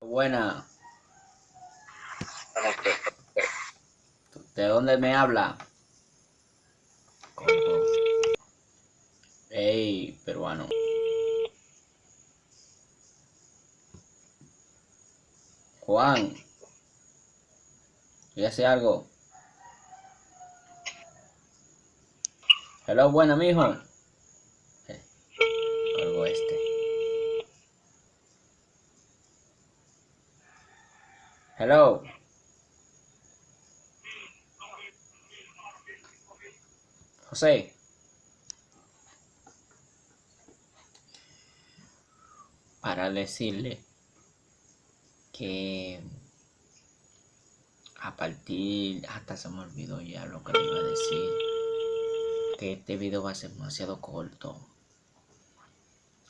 Buena. ¿De dónde me habla? Ey, peruano. Juan. ¿Y hace algo? Hello, buena, mijo. Eh, Algo este. Hello. José. Para decirle que a partir hasta se me olvidó ya lo que le iba a decir que este video va a ser demasiado corto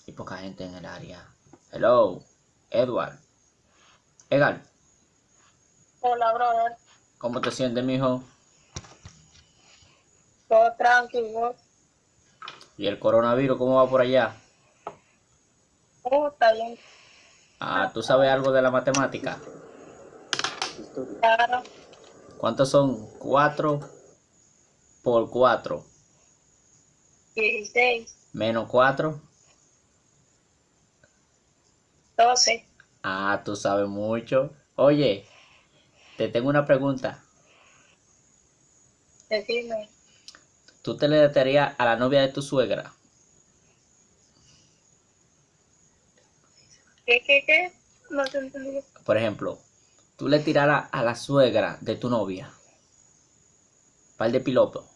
y poca gente en el área hello Edward Edgar Hola, brother. ¿cómo te sientes mijo? Todo tranquilo. ¿y el coronavirus cómo va por allá? Uh, está bien. ah ¿tú sabes algo de la matemática? Claro. ¿cuántos son? 4 por 4 16, menos 4 12. Ah, tú sabes mucho. Oye, te tengo una pregunta. Decime. ¿Tú te le datearías a la novia de tu suegra? ¿Qué, qué, qué? No te entendí. Por ejemplo, tú le tiraras a la suegra de tu novia. Par de piloto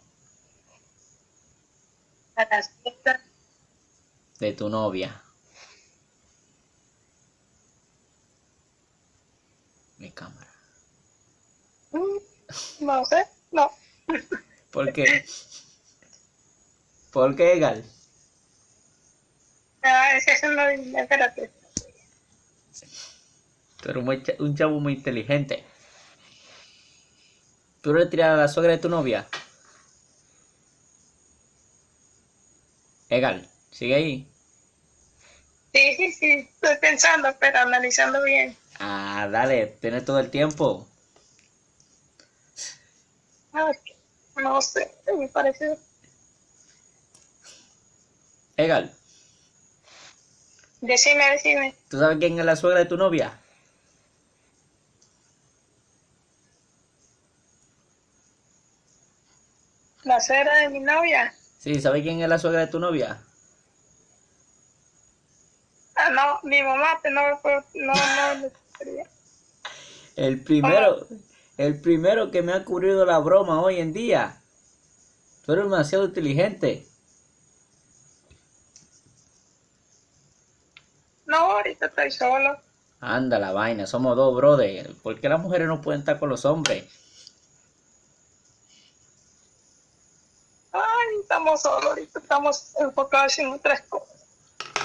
A las fiestas. de tu novia. Mi cámara. Mm, No sé. No. ¿Por qué? ¿Por qué, Gal? Ah, es que eso no Espérate. Tú eres muy un chavo muy inteligente. ¿Tú le tiras a la suegra de tu novia? Egal, sigue ahí. Sí, sí, sí. Estoy pensando, pero analizando bien. Ah, dale, tienes todo el tiempo. Ah, no sé. Me parece. Egal, Decime, decime. ¿tú sabes quién es la suegra de tu novia? La suegra de mi novia. Sí, ¿sabes quién es la suegra de tu novia? Ah, no, mi mamá te no. No, no. El primero, el primero que me ha ocurrido la broma hoy en día. Tú eres demasiado inteligente. No, ahorita estoy solo. Anda la vaina, somos dos, brother. ¿Por qué las mujeres no pueden estar con los hombres? Ay, estamos solos, ahorita estamos enfocados en otras cosas.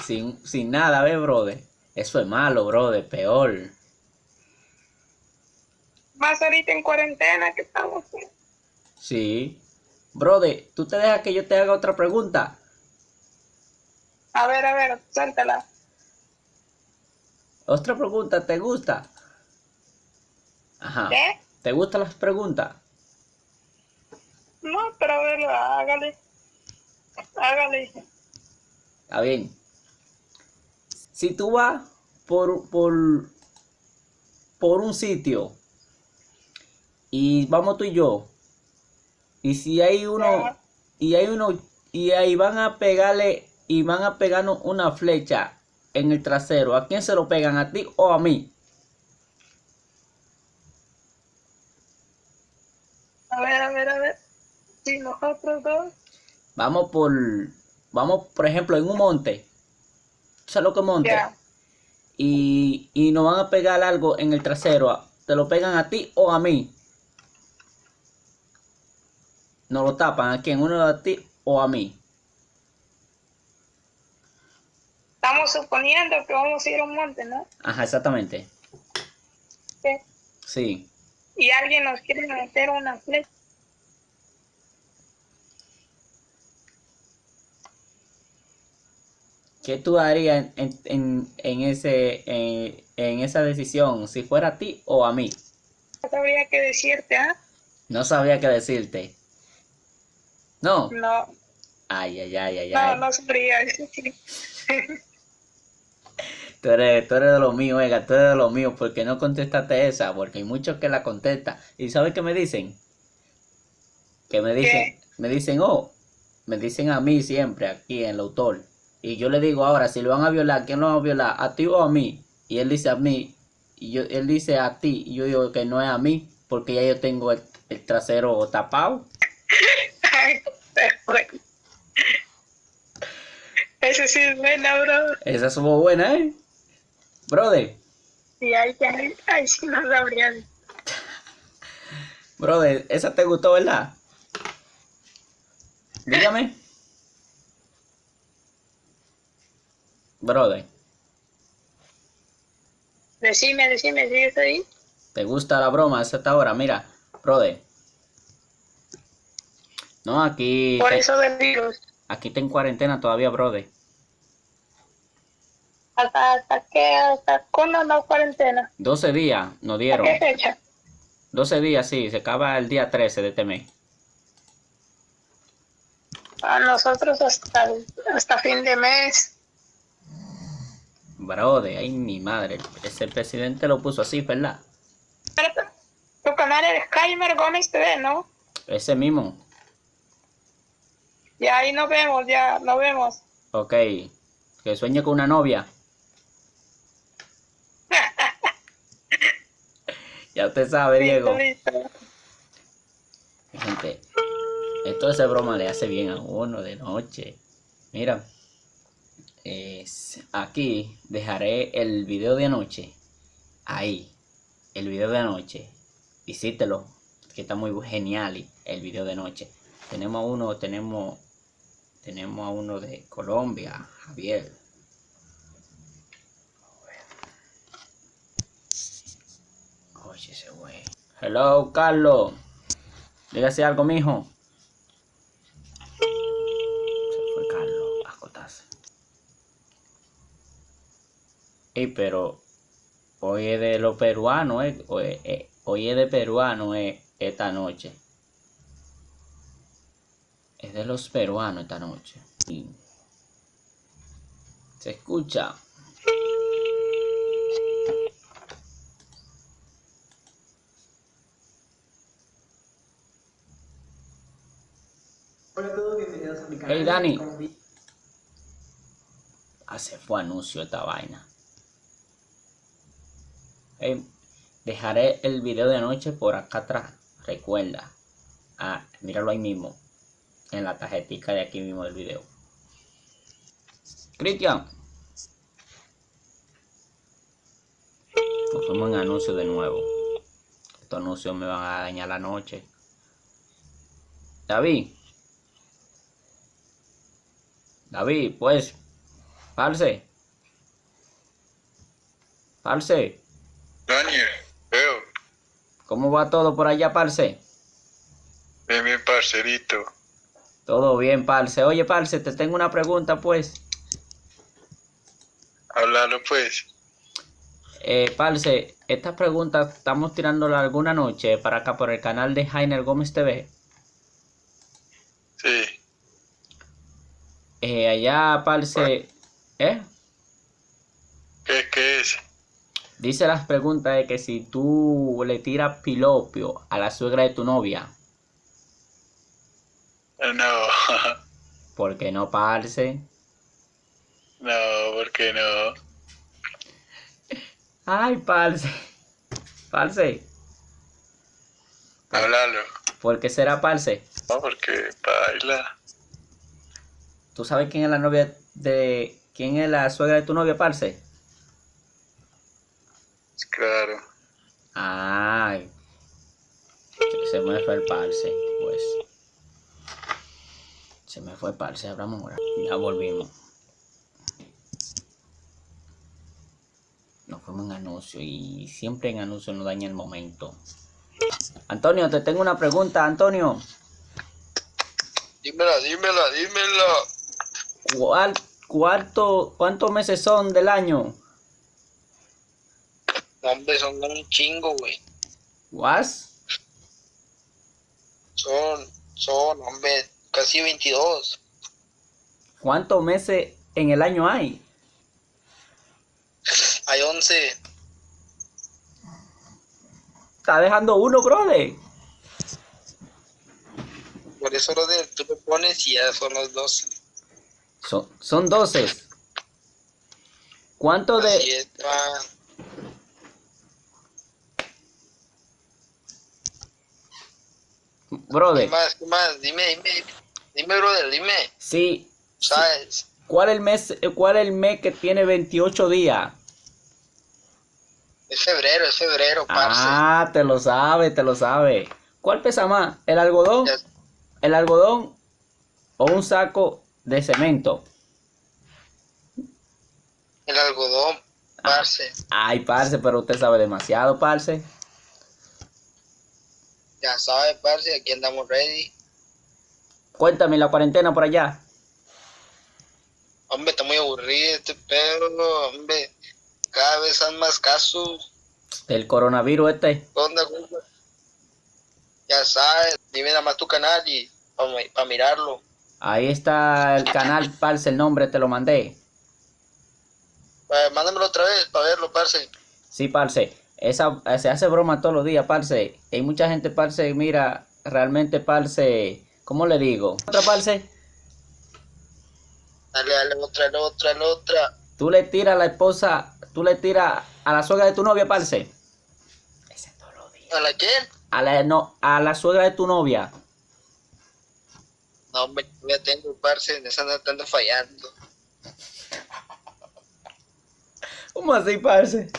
Sin, sin nada, ¿ves, brother? Eso es malo, brother, peor. Más ahorita en cuarentena que estamos. Sí. Brother, ¿tú te dejas que yo te haga otra pregunta? A ver, a ver, suéltala. Otra pregunta, ¿te gusta? Ajá. ¿Qué? ¿Te gustan las preguntas? No, pero a ver, hágale. Hágale. Está bien. Si tú vas por, por, por un sitio y vamos tú y yo, y si hay uno, Ajá. y hay uno, y ahí van a pegarle, y van a pegarnos una flecha en el trasero, ¿a quién se lo pegan? ¿A ti o a mí? A ver, a ver, a ver. Si nosotros dos. Vamos por, vamos, por ejemplo, en un monte. ¿Tú sabes lo que monte? Y, y nos van a pegar algo en el trasero, ¿te lo pegan a ti o a mí? Nos lo tapan a quién, uno a ti o a mí. Estamos suponiendo que vamos a ir a un monte, ¿no? Ajá, exactamente. Sí. Sí. Y alguien nos quiere meter una flecha. ¿Qué tú harías en, en, en ese, en, en esa decisión? Si fuera a ti o a mí. No sabría qué decirte, ¿ah? No sabía qué decirte. No. No, Ay, ay, ay, ay, no, ay. no sabría. Tú eres, tú eres de lo mío, Ega, tú eres de lo mío. ¿Por qué no contestaste esa? Porque hay muchos que la contestan. ¿Y sabes qué me dicen? Que me dicen, me dicen, oh, me dicen a mí siempre aquí en el autor. Y yo le digo ahora, si lo van a violar, ¿quién lo va a violar? ¿A ti o a mí? Y él dice a mí, y yo, él dice a ti, y yo digo que no es a mí, porque ya yo tengo el, el trasero tapado. Ay, bueno. Ese sí es buena, bro. Esa estuvo buena, ¿eh? Brother, Y ahí, ahí, ahí sí no sabría. brother, esa te gustó, ¿verdad? Dígame. Brother, Decime, decime, ¿sigues ahí? ¿te gusta la broma a esta hora? Mira, brother. No, aquí Por te, eso del virus. aquí está en cuarentena todavía, brother. ¿Hasta, hasta qué? ¿Hasta cuándo no cuarentena? 12 días nos ¿A dieron. qué fecha? 12 días, sí, se acaba el día 13 de este mes. A nosotros hasta, hasta fin de mes. Brother, ay mi madre, ese presidente lo puso así, ¿verdad? Pero tu canal es Kaimer Gómez TV, ¿no? Ese mismo. Ya ahí nos vemos, ya nos vemos. Ok. Que sueñe con una novia. Ya usted sabe, Diego. Listo, listo. Gente, esto de broma le hace bien a uno de noche. Mira, es- aquí dejaré el video de anoche. Ahí, el video de anoche. Visítelo, que está muy genial el video de anoche. Tenemos a uno, tenemos, tenemos a uno de Colombia, Javier. Oye, ese. Hello, Carlos. Dígase algo, mijo. Se fue Carlos a acotarse. Ey, pero hoy es de los peruanos, eh. Hoy, eh, hoy es de peruanos eh, esta noche. Es de los peruanos esta noche. Y se escucha. Hola a todos, bienvenidos a mi canal. Hey, Dani. Ah, se fue anuncio esta vaina. Ey, dejaré el video de anoche por acá atrás. Recuerda. Ah, míralo ahí mismo. En la tarjetica de aquí mismo del video. Cristian. Nos fuimos en anuncio de nuevo. Estos anuncios me van a dañar la noche. David. David, pues. Parce. Parce. ¿Cómo va todo por allá, parce? ven bien parcerito. Todo bien, parce. Oye, parce, te tengo una pregunta, pues. Háblalo pues. Eh, parce, esta pregunta estamos tirándola alguna noche para acá por el canal de Jainer Gómez TV. Sí, Eh, allá, parce, ¿eh? ¿qué, qué es? Dice las preguntas de que si tú le tiras pilopio a la suegra de tu novia, No, ¿por qué no, parce? no, ¿por qué no? Ay, parce. Parce, Háblalo. ¿por qué será parce? No, porque baila. ¿Tú sabes quién es la novia de... ¿Quién es la suegra de tu novia, parce? Claro. Ay. Se me fue el parce, pues. Se me fue el parce, hablamos ahora. Ya volvimos. Nos fuimos en anuncio y siempre en anuncio nos daña el momento. Antonio, te tengo una pregunta, Antonio. Dímela, dímela, dímela. ¿Cuál, ¿cuánto, ¿cuántos meses son del año? No, hombre, son un chingo, güey. ¿Was? Son, son, hombre, casi 22. ¿Cuántos meses en el año hay? Hay 11. Está dejando uno, brother. Por eso, brother, tú lo pones y ya son los 12. Son, son 12. ¿Cuánto Así de, es, pa. ¿Qué brother? más? ¿Qué más? Dime, dime. Dime, brother, dime. Sí, ¿Sabes? ¿cuál el mes, cuál es el mes que tiene 28 días? Es febrero, es febrero, parce. Ah, te lo sabe, te lo sabe. ¿Cuál pesa más? ¿El algodón? Ya- ¿El algodón o un saco de cemento? El algodón, parce. Ay, parce, pero usted sabe demasiado, parce. Ya sabes, parce, aquí andamos ready. Cuéntame la cuarentena por allá. Hombre, está muy aburrido este pedo, hombre. Cada vez hay más casos. Del coronavirus este. ¿Qué onda, compa? Ya sabes, dime nada más tu canal y para mirarlo. Ahí está el canal, parce, el nombre te lo mandé. Eh, mándamelo otra vez para verlo, parce. Sí, parce. Esa, se hace broma todos los días, parce. Hay mucha gente, parce, mira, realmente, parce, ¿cómo le digo? Otra, parce, Dale, dale, otra, dale, otra, dale, otra. tú le tiras a la esposa, tú le tiras a la suegra de tu novia, parce. Ese todos los días. ¿A la quién? A la, no, a la suegra de tu novia. No, hombre, ya tengo, parce, en esa no fallando. ¿Cómo así, parce?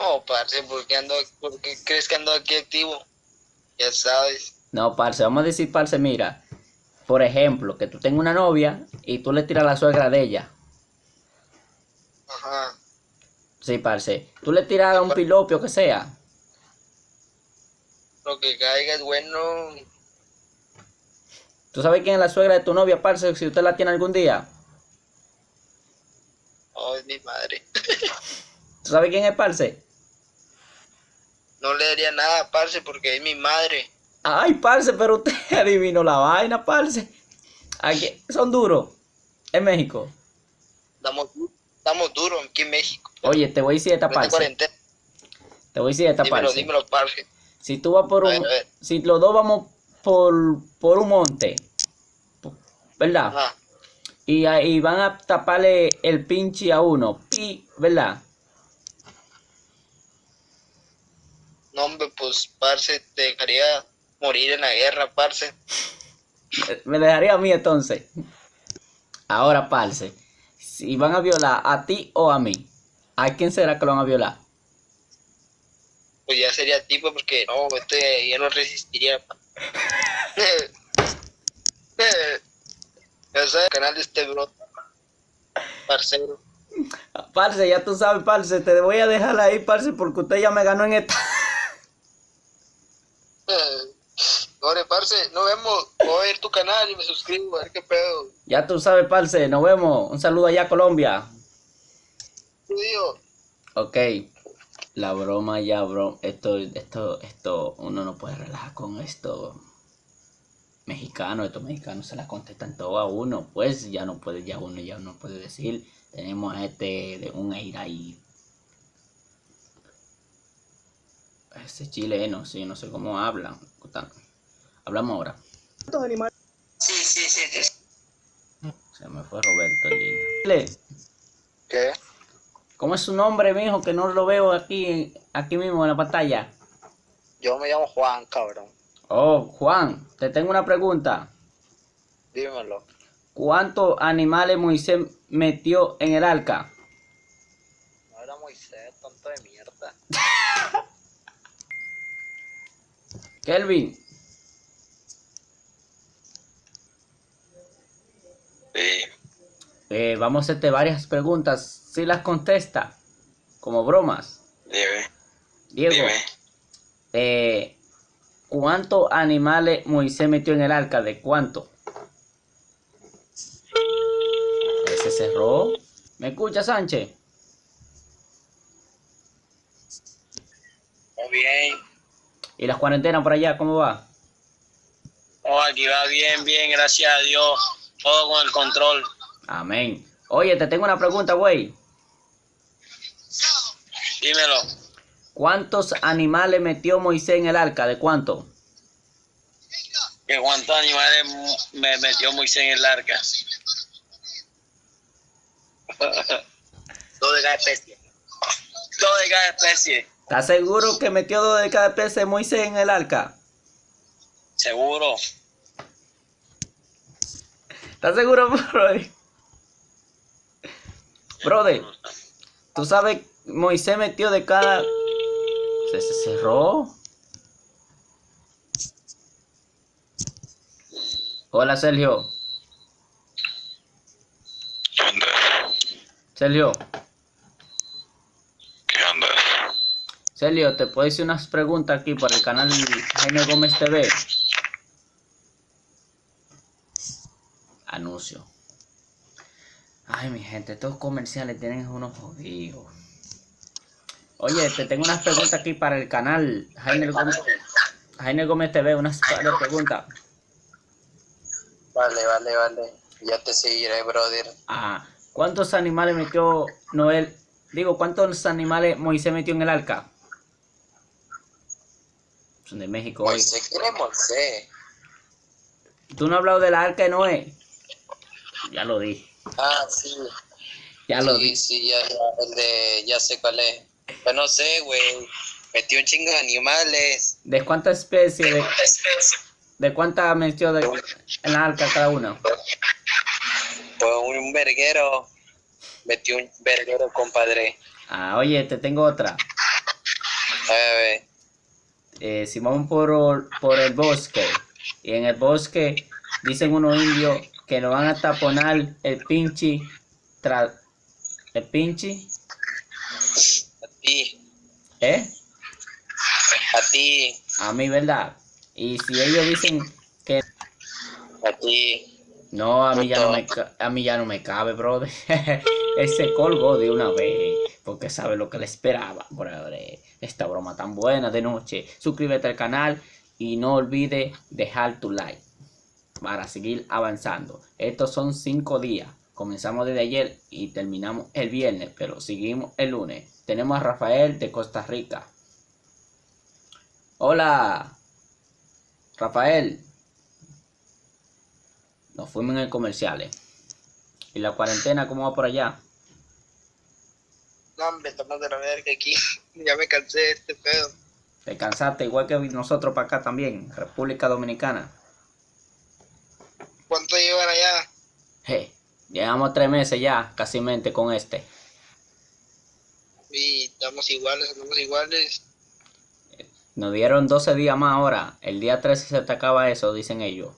No, parce, ¿por qué, ando, ¿por qué crees que ando aquí activo? Ya sabes. No, parce, vamos a decir, parce, mira. Por ejemplo, que tú tengas una novia y tú le tiras a la suegra de ella. Ajá. Sí, parce. Tú le tiras a un pilopio que sea. Lo que caiga es bueno. ¿Tú sabes quién es la suegra de tu novia, parce? Si usted la tiene algún día. Oh, es mi madre. ¿Tú sabes quién es, parce? No le daría nada, parce, porque es mi madre. Ay, parce, pero usted adivinó la vaina, parce. Aquí, son duros. En México. Estamos, estamos duros aquí en México. Oye, te voy a decir esta cuarentena. Te voy a decir esta Dímelo, parce. dímelo, parce. Si tú vas por A un... ver, a ver. Si los dos vamos por, por un monte. ¿Verdad? Ajá. Y ahí van a taparle el pinche a uno. Pi, ¿verdad? No, hombre, pues, parce, te dejaría morir en la guerra, parce. Me dejaría a mí entonces. Ahora, parce. Si van a violar a ti o a mí, ¿a quién será que lo van a violar? Pues ya sería tipo, porque no, este ya no resistiría. ya sabes, el canal de este bro. Parcero. Parce, ya tú sabes, parce, te voy a dejar ahí, parce, porque usted ya me ganó en esta. Ore, parce, nos vemos. Voy y me suscribo, a ver qué pedo. Ya tú sabes, parce, nos vemos. Un saludo allá a Colombia. Ok. La broma ya, bro. Esto, esto, esto, uno no puede relajar con esto. Mexicano, estos mexicanos se la contestan todo a uno. Pues ya no puede, ya uno ya no puede decir. Tenemos a este de un aire ahí. Ese chileno, sí, no sé cómo hablan. Hablamos ahora. Sí, sí, sí, sí. Se me fue Roberto. Dile, ¿Qué? ¿Cómo es su nombre, mijo? Que no lo veo aquí, aquí mismo en la pantalla. Yo me llamo Juan, cabrón. Oh, Juan, te tengo una pregunta. Dímelo. ¿Cuántos animales Moisés metió en el arca? No era Moisés, tonto de mierda. Kelvin, Sí. eh, vamos a hacerte varias preguntas. Si las contesta, como bromas. Dime. Diego, Dime. eh, ¿cuántos animales Moisés metió en el arca? ¿De cuánto? cerró. ¿Me escucha, Sánchez? Muy bien. ¿Y las cuarentenas por allá, cómo va? Oh, aquí va bien, bien, gracias a Dios. Todo con el control. Amén. Oye, te tengo una pregunta, güey. Dímelo. ¿Cuántos animales metió Moisés en el arca? ¿De cuánto? ¿Que cuántos animales me metió Moisés en el arca? Dos de cada especie. Dos de cada especie. ¿Estás seguro que metió dos de cada especie Moisés en el arca? Seguro. ¿Estás seguro, brother? Brother, tú sabes, Moisés metió de cada... Se, se cerró. Hola, Sergio. ¿Qué onda? Sergio. ¿Qué onda? Sergio, te puedo decir unas preguntas aquí por el canal Jaime Gómez TV. Ay, mi gente, estos comerciales tienen unos jodidos. Oye, te tengo unas preguntas aquí para el canal Jaime Gómez, Jaime Gómez TV, unas preguntas. Vale, vale, vale. Ya te seguiré, brother. Ah, ¿cuántos animales metió Noel? Digo, ¿cuántos animales Moisés metió en el arca? Son de México. Moisés, ¿quién es Moisés? ¿Tú no has hablado del arca de Noé? Ya lo dije. Ah, sí. Ya lo sí, dije. sí, ya, ya, el de, ya sé cuál es. Pero no sé, güey. Metió un chingo de animales. ¿De cuántas especies? De, de cuántas metió de, en la arca cada una? Pues un verguero. Metió un verguero, compadre. Ah, oye, te tengo otra. A ver, Eh, si vamos por, por el bosque y en el bosque dicen unos indios que nos van a taponar el pinche tra- el pinche a ti, ¿eh? a ti, A mí, ¿verdad? Y si ellos dicen que a ti. no, a mí ya no me, a mí ya no me cabe, brother. Él se colgó de una vez porque sabe lo que le esperaba, brother. Esta broma tan buena de noche. Suscríbete al canal y no olvides dejar tu like para seguir avanzando. Estos son cinco días. Comenzamos desde ayer y terminamos el viernes, pero seguimos el lunes. Tenemos a Rafael de Costa Rica. Hola, Rafael. Nos fuimos en el comerciales. ¿Y la cuarentena cómo va por allá? No, hombre, estamos de la verga aquí. Ya me cansé de este pedo. ¿Te cansaste igual que nosotros para acá también? República Dominicana. ¿Cuánto llevan allá? Je, llevamos tres meses ya, casi mente con este. Y estamos iguales, estamos iguales. Nos dieron 12 días más ahora. El día 13 se te acaba eso, dicen ellos.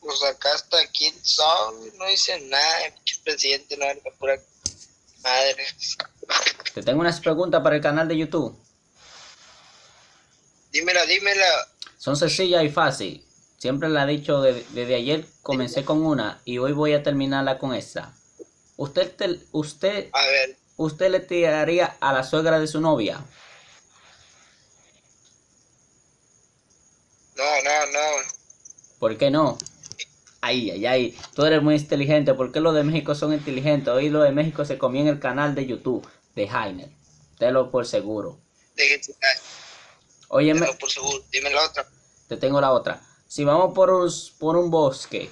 Pues acá hasta quién son, no dicen nada, el presidente no la pura madre. Te tengo unas preguntas para el canal de YouTube. Dímela, dímela. Son sencillas y fácil. Siempre la he dicho de- desde ayer. Comencé con una y hoy voy a terminarla con esta. ¿Usted, te- usted, A ver, usted le tiraría a la suegra de su novia? no, no, no. ¿Por qué no? Ay, ay, ay. Tú eres muy inteligente. ¿Por qué los de México son inteligentes? Hoy los de México se comían el canal de YouTube de Jainer. Te por seguro. Déjense Oye, caer, por seguro. Dime la otra. te tengo la otra. Si vamos por un, por un bosque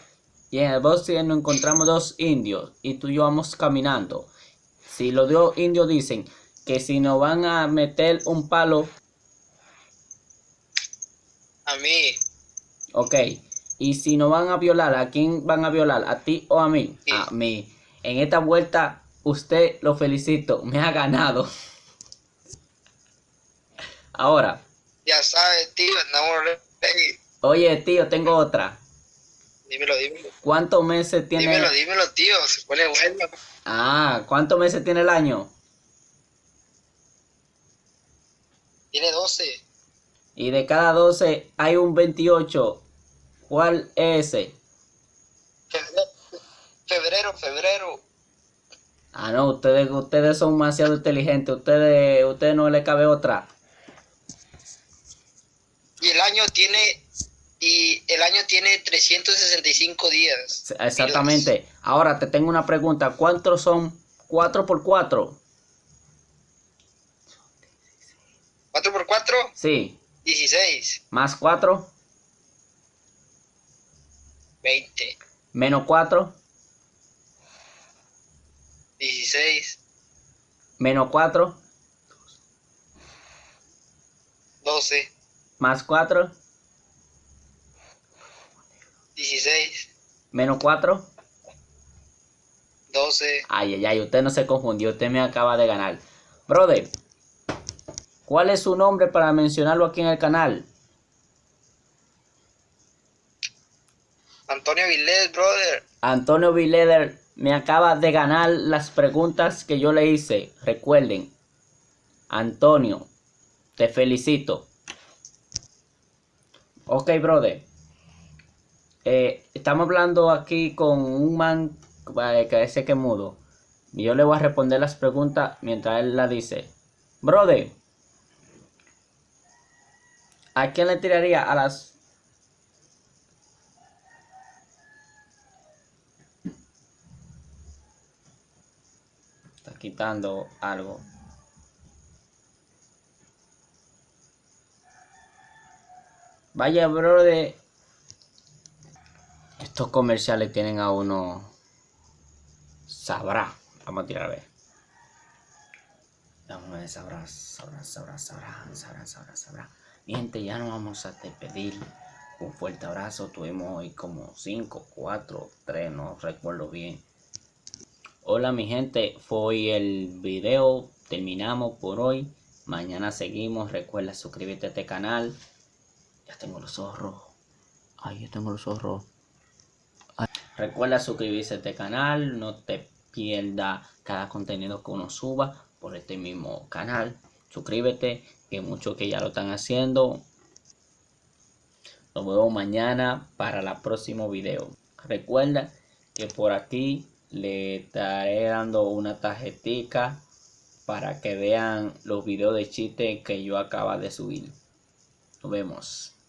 y en el bosque nos encontramos dos indios y tú y yo vamos caminando. Si los dos indios dicen que si nos van a meter un palo, A mí, ok. Y si nos van a violar, ¿a quién van a violar? ¿A ti o a mí? Sí. A mí. En esta vuelta, usted lo felicito, me ha ganado. Ahora, ya sabes, tío, andamos ready. Oye tío, tengo otra. Dímelo, dímelo. ¿Cuántos meses tiene? Dímelo, dímelo, tío. Se pone bueno. Ah, ¿cuántos meses tiene el año? Tiene 12. Y de cada 12 hay un 28. ¿Cuál es ese? Febrero. Febrero. Ah, no, ustedes, ustedes son demasiado inteligentes. Ustedes, ustedes no le cabe otra. Y el año tiene y el año tiene 365 días. Exactamente. Ahora te tengo una pregunta. ¿Cuántos son 4 por 4? 4 por 4, Sí. 16, Más 4, 20, menos 4, 16, menos 4, 12, más 4, 16, menos 4. 12. Ay, ay, ay, usted no se confundió, usted me acaba de ganar. Brother, ¿cuál es su nombre para mencionarlo aquí en el canal? Antonio Vilés, brother. Antonio Vileder me acaba de ganar las preguntas que yo le hice. Recuerden, Antonio, te felicito. Ok, brother. Eh, estamos hablando aquí con un man eh, que ese que mudo. Y yo le voy a responder las preguntas mientras él la dice. Brother, ¿a quién le tiraría a las Está quitando algo. Vaya, brother. Estos comerciales tienen a uno. Sabrá. Vamos a tirar a ver. Vamos a ver, sabrá, sabrá, sabrá, sabrá, sabrá. Mi gente, ya nos vamos a despedir. Un fuerte abrazo. Tuvimos hoy como 5, 4, 3, no recuerdo bien. Hola mi gente, fue hoy el video, terminamos por hoy, mañana seguimos, recuerda suscribirte a este canal, ya tengo los ojos rojos, ay yo tengo los ojos rojos. Recuerda suscribirse a este canal, no te pierdas cada contenido que uno suba por este mismo canal, suscríbete, que muchos que ya lo están haciendo, nos vemos mañana para el próximo video, recuerda que por aquí le estaré dando una tarjetica para que vean los videos de chiste que yo acaba de subir. Nos vemos.